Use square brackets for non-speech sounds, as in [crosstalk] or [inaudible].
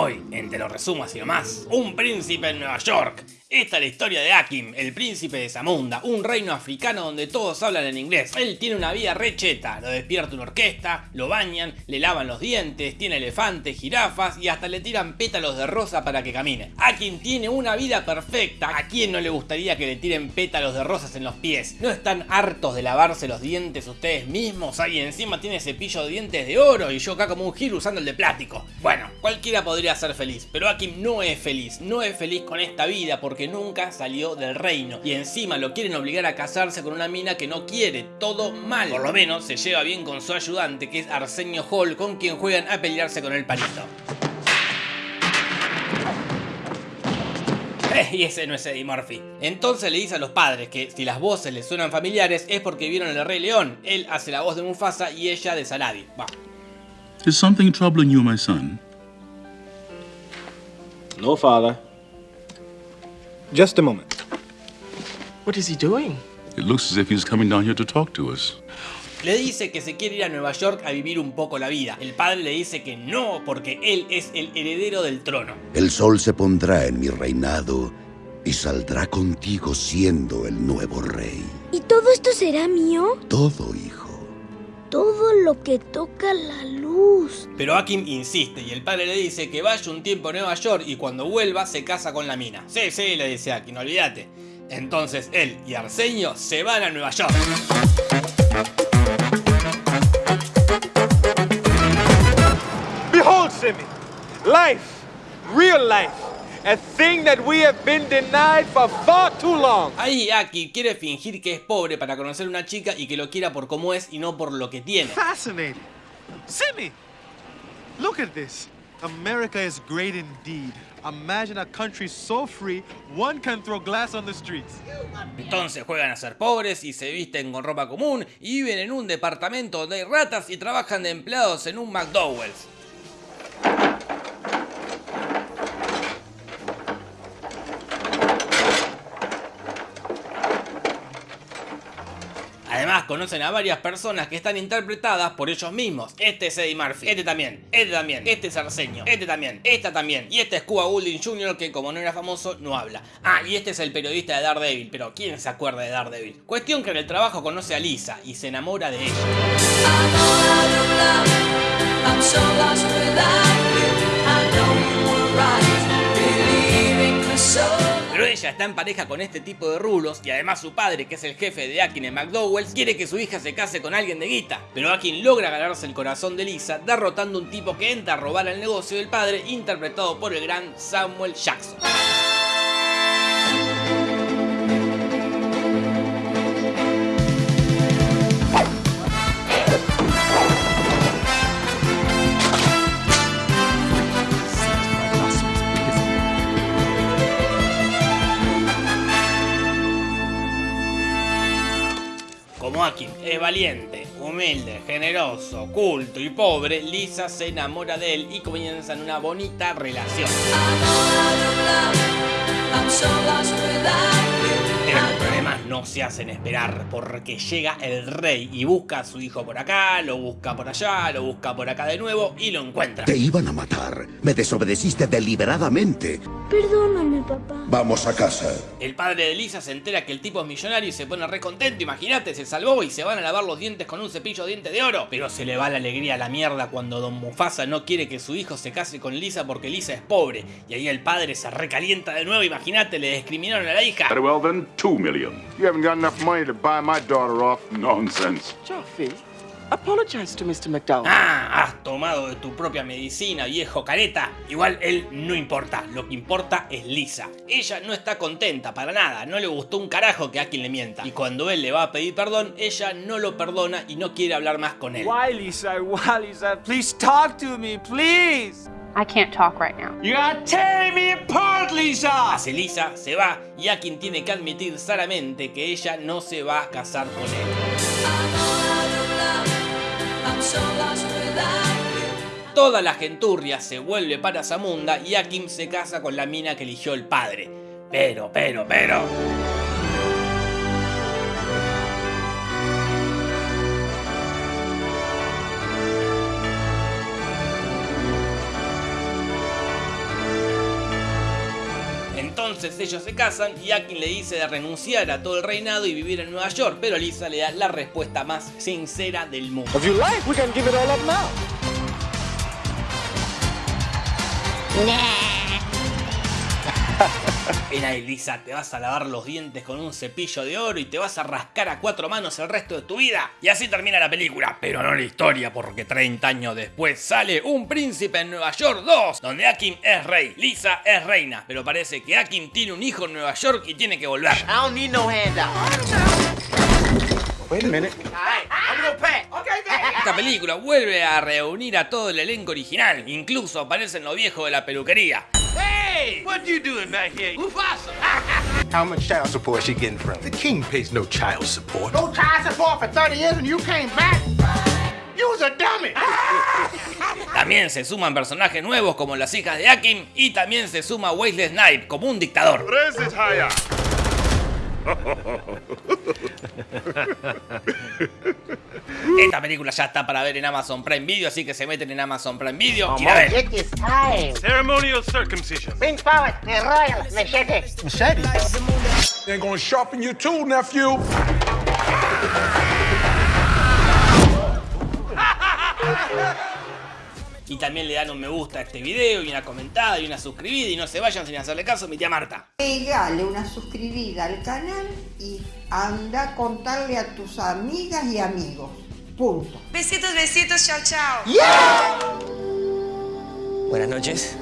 Hoy, en Te lo resumo así nomás, un príncipe en Nueva York. Esta es la historia de Akim, el príncipe de Zamunda, un reino africano donde todos hablan en inglés. Él tiene una vida recheta, lo despierta una orquesta, lo bañan, le lavan los dientes, tiene elefantes, jirafas y hasta le tiran pétalos de rosa para que camine. Akim tiene una vida perfecta, ¿a quién no le gustaría que le tiren pétalos de rosas en los pies? ¿No están hartos de lavarse los dientes ustedes mismos? Ahí encima tiene cepillo de dientes de oro y yo acá como un giro usando el de plástico. Bueno, cualquiera podría ser feliz, pero Akim no es feliz, no es feliz con esta vida porque que nunca salió del reino y encima lo quieren obligar a casarse con una mina que no quiere, todo mal. Por lo menos se lleva bien con su ayudante que es Arsenio Hall con quien juegan a pelearse con el palito. Eh, y ese no es Eddie Murphy. Entonces le dice a los padres que si las voces les suenan familiares es porque vieron el Rey León. Él hace la voz de Mufasa y ella de Saladin. Va. Is something troubling you, my son? No, father. Just a moment. What is he doing? It looks as if he's coming down here to talk to us. Le dice que se quiere ir a Nueva York a vivir un poco la vida. El padre le dice que no, porque él es el heredero del trono. El sol se pondrá en mi reinado y saldrá contigo siendo el nuevo rey. ¿Y todo esto será mío? Todo, hijo. Todo lo que toca la luz. Pero Akim insiste y el padre le dice que vaya un tiempo a Nueva York y cuando vuelva se casa con la mina. Sí, sí, le dice Akim, no olvídate. Entonces él y Arsenio se van a Nueva York. Behold, Simi, life, real life, a thing that we have been denied for far too long. Ahí Aki quiere fingir que es pobre para conocer una chica y que lo quiera por cómo es y no por lo que tiene. Fascinating. Simi, look at this. America is great indeed. Imagine a country so free, one can throw glass on the streets. Entonces juegan a ser pobres y se visten con ropa común y viven en un departamento donde hay ratas y trabajan de empleados en un McDowell's. Además conocen a varias personas que están interpretadas por ellos mismos. Este es Eddie Murphy, este también, este también, este es Arsenio, este también, esta también. Y este es Cuba Gooding Jr. que como no era famoso no habla. Ah, y este es el periodista de Daredevil, pero ¿quién se acuerda de Daredevil? Cuestión que en el trabajo conoce a Lisa y se enamora de ella. Está en pareja con este tipo de rulos y además su padre, que es el jefe de Akin en McDowell's, quiere que su hija se case con alguien de guita. Pero Akin logra ganarse el corazón de Lisa derrotando un tipo que entra a robar el negocio del padre interpretado por el gran Samuel Jackson. Akin es valiente, humilde, generoso, culto y pobre, Lisa se enamora de él y comienzan una bonita relación. No se hacen esperar porque llega el rey y busca a su hijo por acá, lo busca por allá, lo busca por acá de nuevo y lo encuentra. Te iban a matar. Me desobedeciste deliberadamente. Perdóname, papá. Vamos a casa. El padre de Lisa se entera que el tipo es millonario y se pone re contento, imagínate, se salvó y se van a lavar los dientes con un cepillo de dientes de oro. Pero se le va la alegría a la mierda cuando Don Mufasa no quiere que su hijo se case con Lisa porque Lisa es pobre. Y ahí el padre se recalienta de nuevo, imagínate, le discriminaron a la hija. Very well then, two million. You haven't got enough money to buy my daughter off. Nonsense. Joffy, apologize to Mr. McDowell. Ah, has tomado de tu propia medicina, viejo careta. Igual él no importa, lo que importa es Lisa. Ella no está contenta para nada, no le gustó un carajo que a quien le mienta. Y cuando él le va a pedir perdón, ella no lo perdona y no quiere hablar más con él. Why, Lisa? Why, Lisa? Please talk to me, please. I can't talk right now. You are tearing me apart, Lisa. Hace Lisa, se va y a quien tiene que admitir sanamente que ella no se va a casar con él. Toda la genturria se vuelve para Zamunda y Akim se casa con la mina que eligió el padre. Pero, pero, pero... Entonces ellos se casan y Akin le dice de renunciar a todo el reinado y vivir en Nueva York, pero Lisa le da la respuesta más sincera del mundo. Ven ahí, Lisa, te vas a lavar los dientes con un cepillo de oro y te vas a rascar a cuatro manos el resto de tu vida. Y así termina la película, pero no la historia, porque 30 años después sale Un Príncipe en Nueva York 2, donde Akim es rey, Lisa es reina, pero parece que Akim tiene un hijo en Nueva York y tiene que volver. I don't need no handout. Wait a minute. I'm gonna pay. Okay, daddy. Esta película vuelve a reunir a todo el elenco original, incluso aparecen los viejos de la peluquería. What you doing back here? Mufasa. [laughs] How much child support is she getting from? The king pays no child support. No child support for 30 years and you came back? You was a dummy. [laughs] También se suman personajes nuevos como las hijas de Akim y también se suma Wesley Snipe como un dictador. [laughs] Esta película ya está para ver en Amazon Prime Video, así que se meten en Amazon Prime Video y la ven. Ceremonial circumcision. Bring forward the royal machete. Machete. They're gonna sharpen your tool, nephew. Y también le dan un me gusta a este video y una comentada y una suscribida y no se vayan sin hacerle caso a mi tía Marta. Pegale una suscribida al canal y anda a contarle a tus amigas y amigos. Punto. Besitos, besitos, chao, chao. Buenas noches.